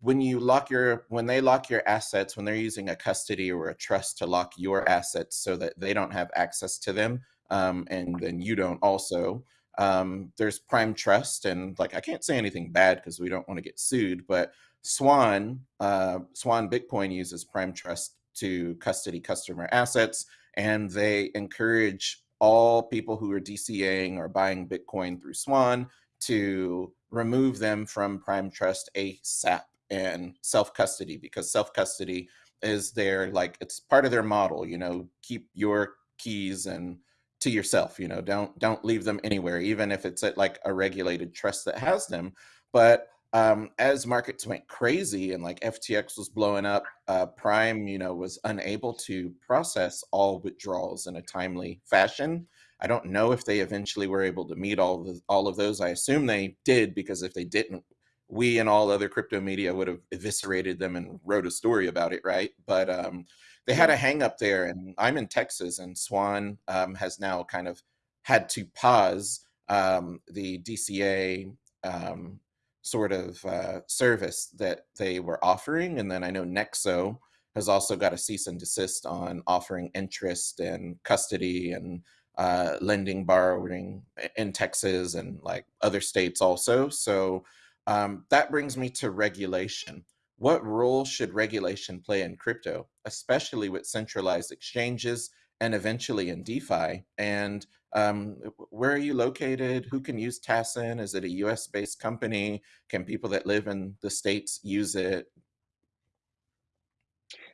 when you lock your when they lock your assets when they're using a custody or a trust to lock your assets so that they don't have access to them um, and then you don't also um, there's prime trust and like i can't say anything bad because we don't want to get sued but swan uh, swan bitcoin uses prime trust to custody customer assets and they encourage all people who are dcaing or buying bitcoin through swan to remove them from prime trust asap and self custody because self custody is their like it's part of their model you know keep your keys and to yourself, you know, don't don't leave them anywhere, even if it's at like a regulated trust that has them. But um, as markets went crazy and like FTX was blowing up, uh, Prime, you know, was unable to process all withdrawals in a timely fashion. I don't know if they eventually were able to meet all of the, all of those. I assume they did because if they didn't, we and all other crypto media would have eviscerated them and wrote a story about it, right? But um, they had a hang up there, and I'm in Texas, and Swan um, has now kind of had to pause um, the DCA um, sort of uh, service that they were offering, and then I know Nexo has also got a cease and desist on offering interest and custody and uh, lending, borrowing in Texas and like other states also. So um, that brings me to regulation. What role should regulation play in crypto, especially with centralized exchanges and eventually in DeFi? And um, where are you located? Who can use TASIN? Is it a US based company? Can people that live in the States use it?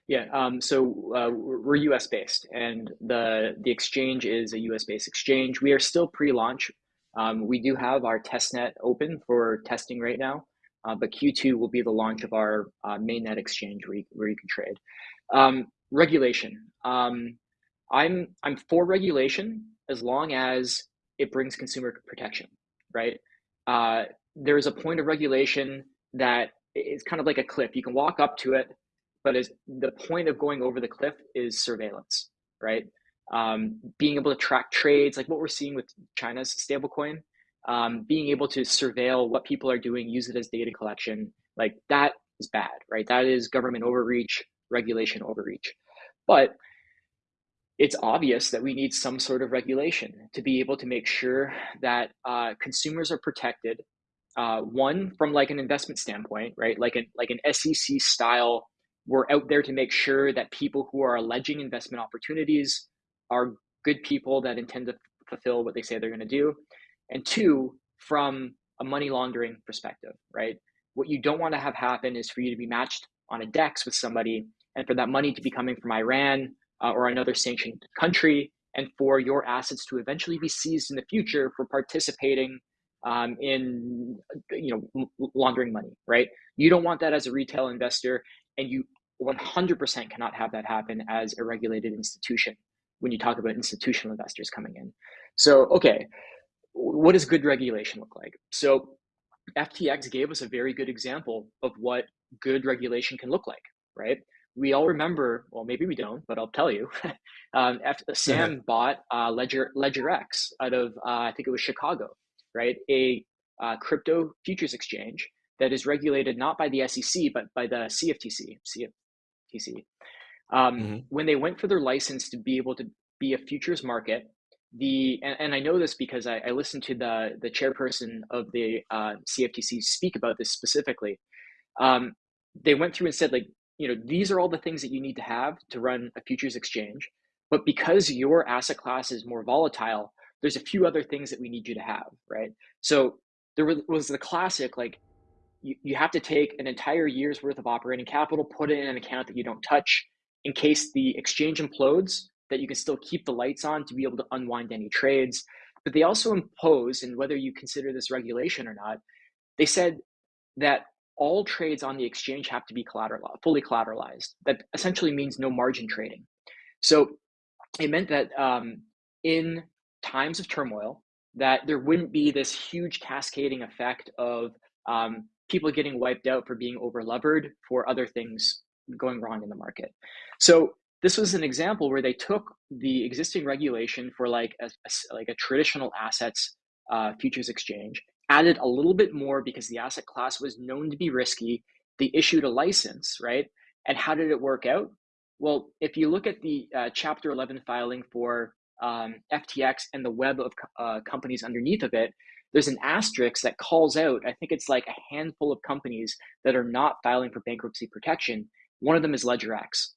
Yeah, um, so uh, we're US based, and the the exchange is a US based exchange. We are still pre-launch. Um, we do have our testnet open for testing right now, uh, but Q2 will be the launch of our uh, mainnet exchange where you, where you can trade. Um, regulation. Um, I'm I'm for regulation as long as it brings consumer protection, right? Uh, there's a point of regulation that is kind of like a cliff. You can walk up to it, but as the point of going over the cliff is surveillance, right? Um, being able to track trades, like what we're seeing with China's stablecoin, um, being able to surveil what people are doing, use it as data collection, like that is bad, right? That is government overreach, regulation overreach. But it's obvious that we need some sort of regulation to be able to make sure that uh, consumers are protected. Uh, one from like an investment standpoint, right? Like an like an SEC style. We're out there to make sure that people who are alleging investment opportunities are good people that intend to fulfill what they say they're going to do. And two, from a money laundering perspective, right? What you don't want to have happen is for you to be matched on a DEX with somebody and for that money to be coming from Iran uh, or another sanctioned country, and for your assets to eventually be seized in the future for participating um, in you know laundering money, right? You don't want that as a retail investor, and you 100% cannot have that happen as a regulated institution when you talk about institutional investors coming in. So, okay, what does good regulation look like? So, FTX gave us a very good example of what good regulation can look like, right? We all remember, well, maybe we don't, but I'll tell you. <laughs> um, after <laughs> Sam bought uh, Ledger Ledger X out of uh, I think it was Chicago, right? A uh, crypto futures exchange that is regulated not by the SEC but by the CFTC. CFTC. Um, mm-hmm. When they went for their license to be able to be a futures market, the and, and I know this because I, I, listened to the the chairperson of the uh, CFTC speak about this specifically. Um, they went through and said like you know, these are all the things that you need to have to run a futures exchange. But because your asset class is more volatile, there's a few other things that we need you to have, right? So there was the classic, like, you, you have to take an entire year's worth of operating capital, put it in an account that you don't touch in case the exchange implodes, that you can still keep the lights on to be able to unwind any trades. But they also impose, and whether you consider this regulation or not, they said that all trades on the exchange have to be collateral, fully collateralized. That essentially means no margin trading. So it meant that um, in times of turmoil, that there wouldn't be this huge cascading effect of um, people getting wiped out for being over levered for other things going wrong in the market. So this was an example where they took the existing regulation for like a, a like a traditional assets uh, futures exchange added a little bit more because the asset class was known to be risky. They issued a license, right? And how did it work out? Well, if you look at the uh, Chapter 11 filing for um, FTX and the web of uh, companies underneath of it, there's an asterisk that calls out, I think it's like a handful of companies that are not filing for bankruptcy protection. One of them is LedgerX,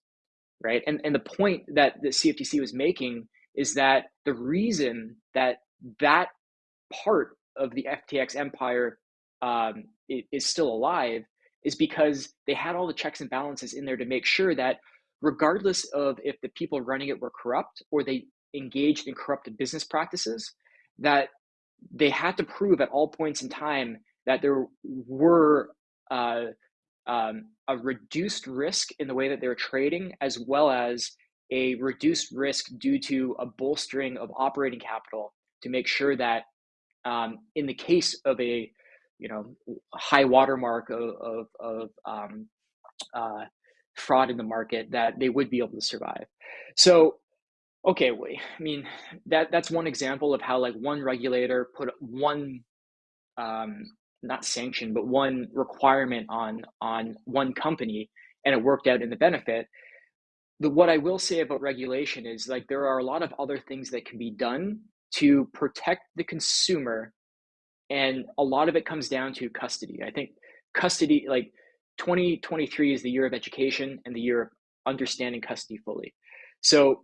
right? And, and the point that the CFTC was making is that the reason that that part of the FTX empire um, is still alive is because they had all the checks and balances in there to make sure that regardless of if the people running it were corrupt or they engaged in corrupt business practices that they had to prove at all points in time that there were uh, um, a reduced risk in the way that they were trading, as well as a reduced risk due to a bolstering of operating capital to make sure that um, in the case of a you know high watermark of, of, of um, uh, fraud in the market that they would be able to survive. So okay, wait, I mean that that's one example of how like one regulator put one um, not sanction but one requirement on on one company and it worked out in the benefit. The, what I will say about regulation is like there are a lot of other things that can be done to protect the consumer and a lot of it comes down to custody. I think custody like 2023 is the year of education and the year of understanding custody fully. So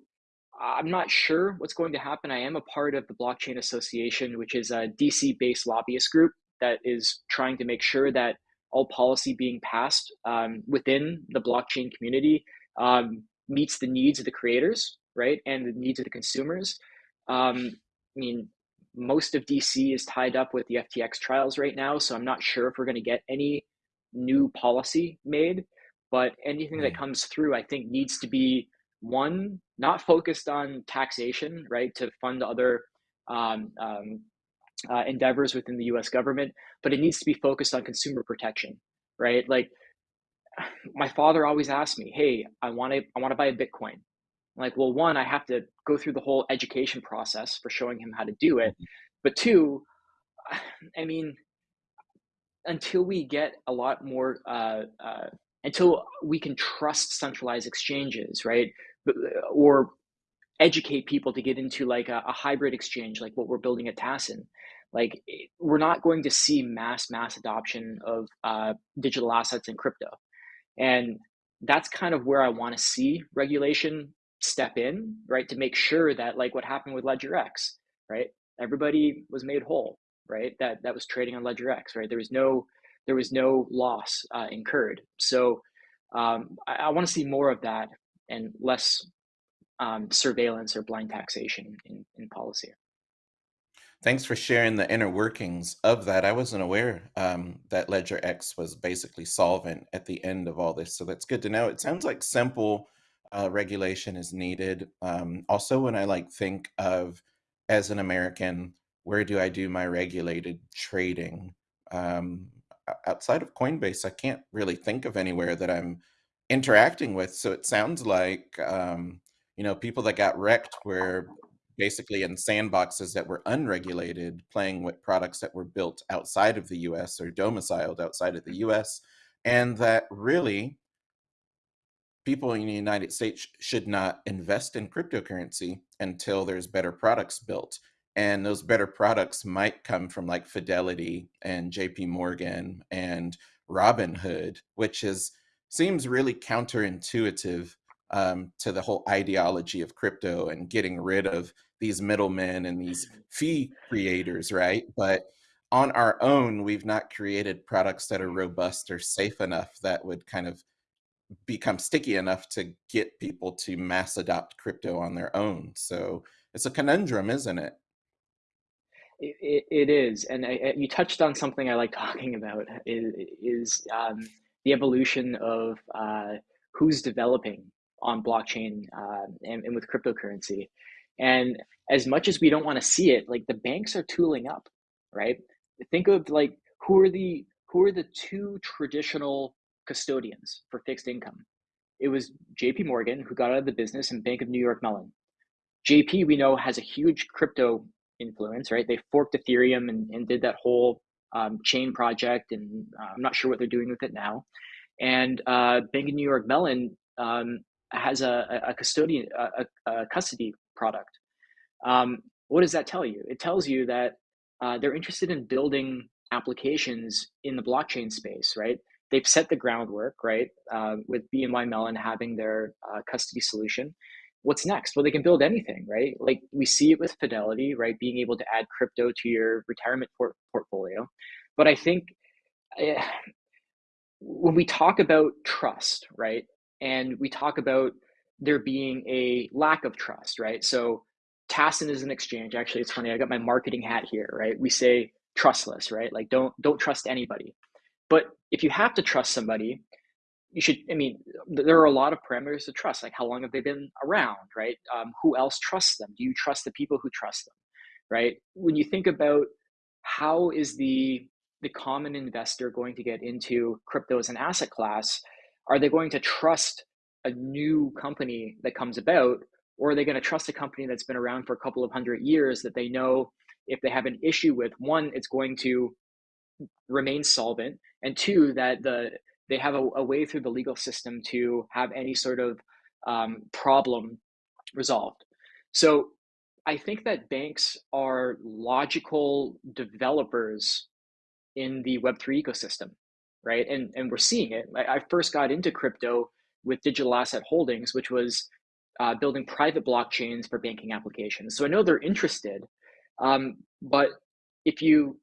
I'm not sure what's going to happen. I am a part of the Blockchain Association, which is a DC based lobbyist group that is trying to make sure that all policy being passed um, within the blockchain community um, meets the needs of the creators, right, and the needs of the consumers. Um, I mean, most of DC is tied up with the FTX trials right now, so I'm not sure if we're going to get any new policy made. But anything that comes through, I think, needs to be one not focused on taxation, right, to fund other um, um, uh, endeavors within the U.S. government, but it needs to be focused on consumer protection, right? Like <sighs> my father always asked me, "Hey, I want to I want to buy a Bitcoin." Like, well, one, I have to go through the whole education process for showing him how to do it, but two, <sighs> I mean, until we get a lot more, uh, uh, until we can trust centralized exchanges, right, or educate people to get into like a, a hybrid exchange, like what we're building at Tassin, like we're not going to see mass mass adoption of uh, digital assets and crypto. And that's kind of where i want to see regulation step in right to make sure that like what happened with ledger x right everybody was made whole right that that was trading on ledger x right there was no there was no loss uh, incurred so um, i, I want to see more of that and less um, surveillance or blind taxation in, in policy Thanks for sharing the inner workings of that. I wasn't aware um, that Ledger X was basically solvent at the end of all this. So that's good to know. It sounds like simple uh, regulation is needed. Um, also, when I like think of as an American, where do I do my regulated trading? Um, outside of Coinbase, I can't really think of anywhere that I'm interacting with. So it sounds like, um, you know, people that got wrecked were basically in sandboxes that were unregulated, playing with products that were built outside of the US or domiciled outside of the US, and that really people in the United States should not invest in cryptocurrency until there's better products built. And those better products might come from like Fidelity and JP Morgan and Robinhood, which is seems really counterintuitive um, to the whole ideology of crypto and getting rid of these middlemen and these <laughs> fee creators, right? But on our own, we've not created products that are robust or safe enough that would kind of become sticky enough to get people to mass adopt crypto on their own. So it's a conundrum, isn't it? It, it is, and I, you touched on something I like <laughs> talking about is, um, the evolution of uh, who's developing on blockchain uh, and, and with cryptocurrency. And as much as we don't want to see it, like the banks are tooling up, right? Think of like who are the who are the two traditional custodians for fixed income? It was JP Morgan who got out of the business and Bank of New York Mellon. JP we know has a huge crypto influence, right? They forked Ethereum and, and did that whole um, chain project, and uh, I'm not sure what they're doing with it now. And uh, Bank of New York Mellon um, has a, a custodian a, a custody product. Um, what does that tell you? It tells you that uh, they're interested in building applications in the blockchain space, right? They've set the groundwork, right? Uh, with BNY Mellon having their uh, custody solution. What's next? Well, they can build anything, right? Like we see it with Fidelity, right? Being able to add crypto to your retirement port- portfolio. But I think uh, when we talk about trust, right? And we talk about there being a lack of trust, right? So Tassin is an exchange. Actually, it's funny. I got my marketing hat here, right? We say trustless, right? Like don't don't trust anybody. But if you have to trust somebody, you should. I mean, there are a lot of parameters to trust. Like how long have they been around, right? Um, who else trusts them? Do you trust the people who trust them, right? When you think about how is the the common investor going to get into crypto as an asset class? Are they going to trust a new company that comes about, or are they going to trust a company that's been around for a couple of hundred years that they know if they have an issue with one, it's going to remain solvent, and two, that the they have a, a way through the legal system to have any sort of um, problem resolved. So I think that banks are logical developers in the Web3 ecosystem, right? And, and we're seeing it. I, I first got into crypto with digital asset holdings, which was uh, building private blockchains for banking applications. So I know they're interested, um, but if you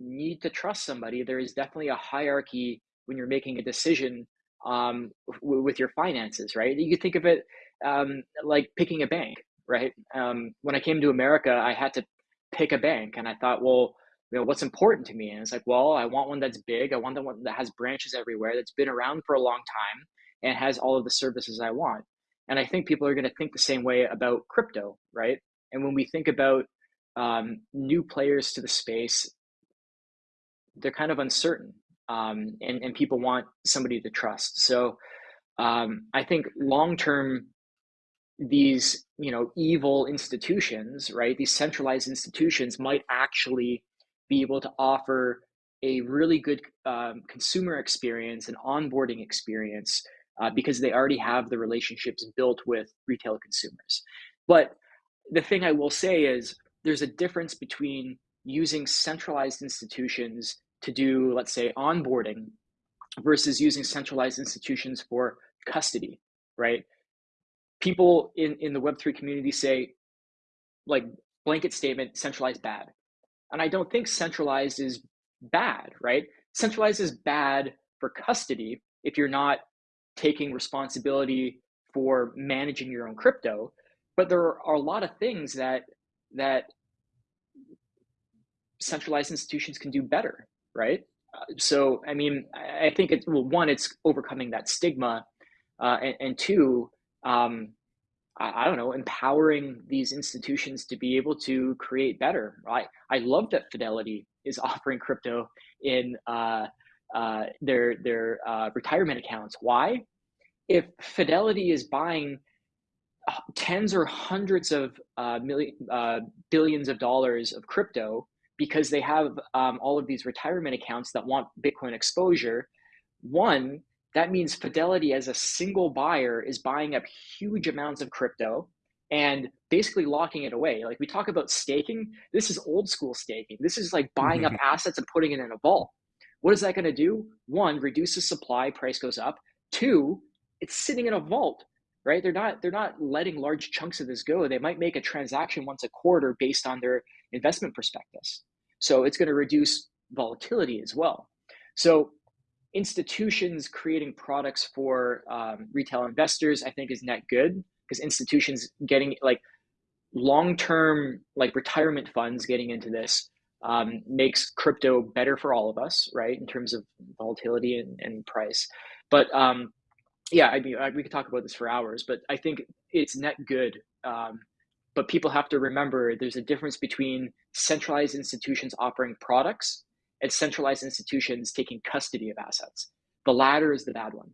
need to trust somebody, there is definitely a hierarchy when you're making a decision um, with your finances, right? You could think of it um, like picking a bank, right? Um, when I came to America, I had to pick a bank, and I thought, well, you know, what's important to me? And it's like, well, I want one that's big. I want the one that has branches everywhere, that's been around for a long time, and has all of the services I want. And I think people are going to think the same way about crypto, right? And when we think about um, new players to the space, they're kind of uncertain, um, and and people want somebody to trust. So um, I think long term, these you know evil institutions, right? These centralized institutions might actually be able to offer a really good um, consumer experience and onboarding experience uh, because they already have the relationships built with retail consumers. But the thing I will say is there's a difference between using centralized institutions to do, let's say, onboarding versus using centralized institutions for custody, right? People in, in the Web3 community say, like, blanket statement, centralized bad. And I don't think centralized is bad, right? Centralized is bad for custody if you're not taking responsibility for managing your own crypto. But there are a lot of things that that centralized institutions can do better, right? Uh, so, I mean, I think it's well, one, it's overcoming that stigma, uh, and, and, two, um, I, I, don't know, empowering these institutions to be able to create better. I I love that Fidelity is <laughs> offering crypto in uh, uh, their their uh, retirement accounts. Why? If Fidelity is buying tens or hundreds of uh, million, uh, billions of dollars of crypto because they have um, all of these retirement accounts that want Bitcoin exposure. One, that means Fidelity as a single buyer is buying up huge amounts of crypto and basically locking it away. Like we talk about staking, this is old school staking. This is like buying up assets and putting it in a vault. What is that going to do? One, reduces supply, price goes up. Two, it's sitting in a vault right they're not they're not letting large chunks of this go they might make a transaction once a quarter based on their investment prospectus so it's going to reduce volatility as well so institutions creating products for um, retail investors i think is net good because institutions getting like long-term like retirement funds getting into this um, makes crypto better for all of us right in terms of volatility and, and price but um, yeah, I mean, we could talk about this for hours, but I think it's net good. Um, but people have to remember there's a difference between centralized institutions offering products and centralized institutions taking custody of assets. The latter is the bad one.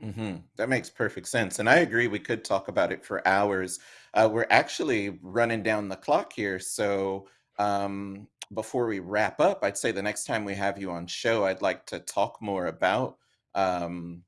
hmm That makes perfect sense. And I agree, we could talk about it for hours. Uh, we're actually running down the clock here. So um, before we wrap up, I'd say the next time we have you on show, I'd like to talk more about um,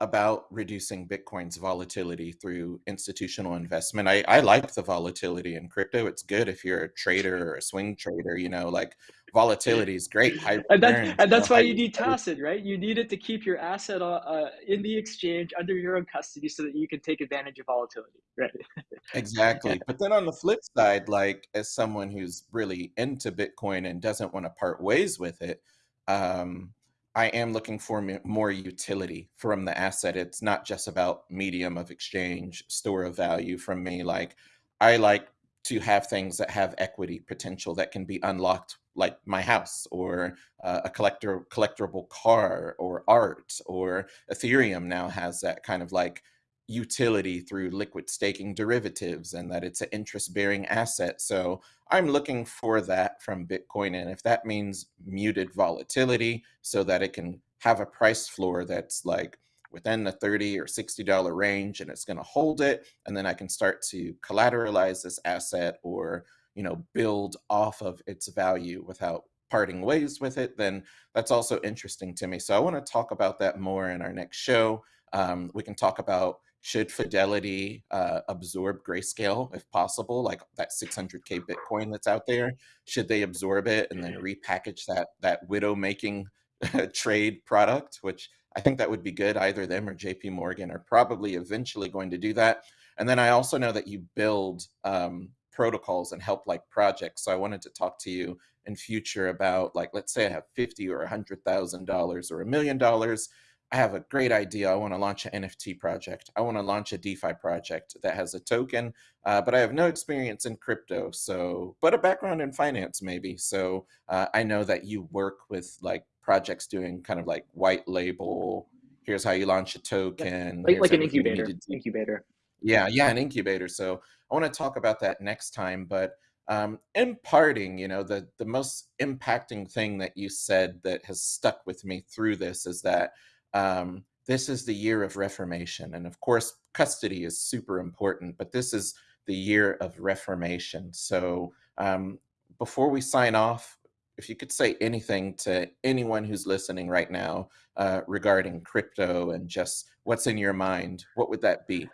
about reducing Bitcoin's volatility through institutional investment. I, I like the volatility in crypto. It's good if you're a trader or a swing trader, you know, like volatility is great. High and, that, and that's why you need Tassin, right? You need it to keep your asset uh, uh, in the exchange under your own custody so that you can take advantage of volatility, right? <laughs> exactly. But then on the flip side, like as someone who's really into Bitcoin and doesn't want to part ways with it, um, I am looking for more utility from the asset. It's not just about medium of exchange, store of value from me. Like I like to have things that have equity potential that can be unlocked like my house or uh, a collector collectible car or art or ethereum now has that kind of like utility through liquid staking derivatives and that it's an interest bearing asset. So i'm looking for that from bitcoin and if that means muted volatility so that it can have a price floor that's like within the 30 or 60 dollar range and it's going to hold it and then i can start to collateralize this asset or you know build off of its value without parting ways with it then that's also interesting to me. So i want to talk about that more in our next show. Um, we can talk about should fidelity uh, absorb grayscale if possible like that 600k bitcoin that's out there should they absorb it and then repackage that that widow making <laughs> trade product which I think that would be good. Either them or JP Morgan are probably eventually going to do that. And then I also know that you build um, protocols and help like projects. So I wanted to talk to you in future about like, let's say I have 50 or hundred thousand dollars or a million dollars. I have a great idea. I want to launch an NFT project. I want to launch a DeFi project that has a token, uh, but I have no experience in crypto. So, but a background in finance maybe. So uh, I know that you work with like projects doing kind of like white label. Here's how you launch a token. Like, like an incubator. Incubator. Yeah, yeah, an incubator. So I want to talk about that next time. But um, in parting, you know, the the most impacting thing that you said that has stuck with me through this is that um, this is the year of reformation, and of course, custody is super important. But this is the year of reformation. So um, before we sign off, if you could say anything to anyone who's listening right now uh, regarding crypto and just what's in your mind, what would that be?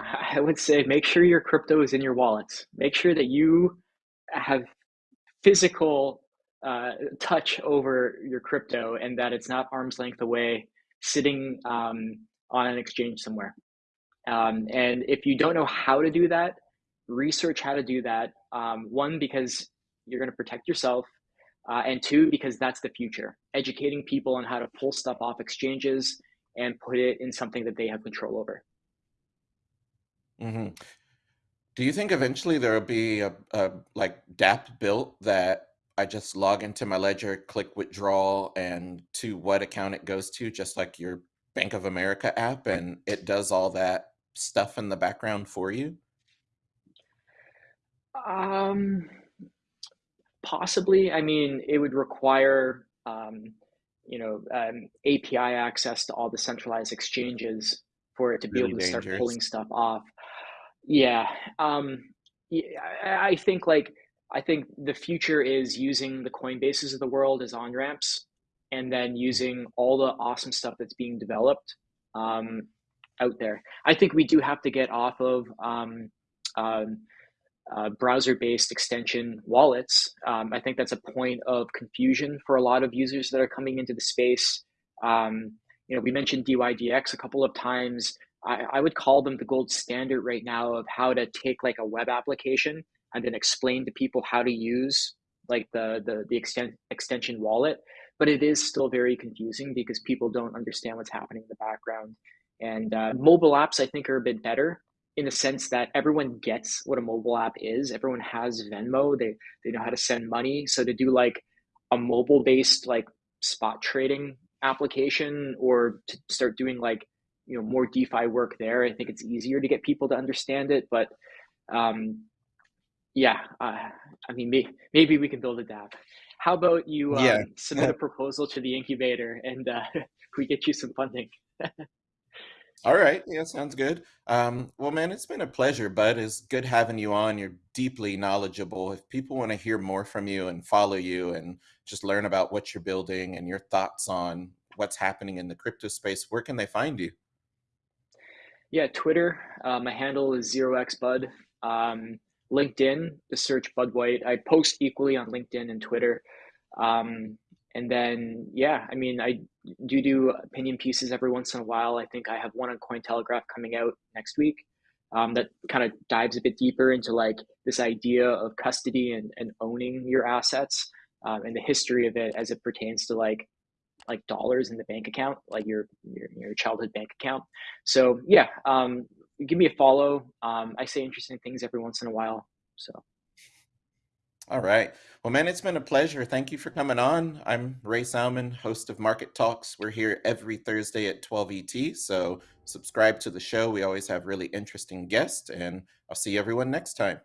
I would say make sure your crypto is in your wallets. Make sure that you have physical uh, touch over your crypto and that it's not arm's length away sitting um, on an exchange somewhere. Um, and if you don't know how to do that, research how to do that. Um, one, because you're going to protect yourself. Uh, and two, because that's the future. Educating people on how to pull stuff off exchanges and put it in something that they have control over. Mm-hmm. Do you think eventually there will be a, a like DApp built that I just log into my ledger, click withdrawal, and to what account it goes to, just like your Bank of America app, and it does all that stuff in the background for you? Um, Possibly. I mean, it would require, um, you know, um, API access to all the centralized exchanges for it to be Really able to start pulling stuff off. Yeah. Um, yeah, I I think like I think the future is using the Coinbases of the world as on ramps, and then using all the awesome stuff that's being developed um, out there. I think we do have to get off of um, um, uh, browser-based extension wallets. Um, I think that's a point of confusion for a lot of users that are coming into the space. Um, you know, we mentioned DYDX a couple of times. I, I would call them the gold standard right now of how to take like a web application and then explain to people how to use like the the the extent, extension wallet. But it is still very confusing because people don't understand what's happening in the background. And uh, mobile apps, I think, are a bit better in the sense that everyone gets what a mobile app is. Everyone has Venmo. They they know how to send money. So to do like a mobile based like spot trading application or to start doing like you know more DeFi work there, I think it's easier to get people to understand it. But um, yeah, uh, I mean may, maybe we can build a dApp. How about you Yeah. um, submit a <laughs> proposal to the incubator and uh, <laughs> we get you some funding? <laughs> All right. Yeah, sounds good. Um, well, man, it's been a pleasure, bud. It's good having you on. You're deeply knowledgeable. If people want to hear more from you and follow you and just learn about what you're building and your thoughts on what's happening in the crypto space, where can they find you? Yeah, Twitter. Uh, my handle is zero x bud. Um, LinkedIn, the search Bud White. I post equally on LinkedIn and Twitter. Um, and then, yeah, I mean, I do do opinion pieces every once in a while. I think I have one on Cointelegraph coming out next week um, that kind of dives a bit deeper into like this idea of custody and, and owning your assets um, and the history of it as it pertains to like like dollars in the bank account, like your your, your childhood bank account. So yeah, um, give me a follow. Um, I say interesting things every once in a while. So All right. Well, man, it's been a pleasure. Thank you for coming on. I'm Ray Salmon, host of Market Talks. We're here every Thursday at 12 ET. So subscribe to the show. We always have really interesting guests, and I'll see everyone next time.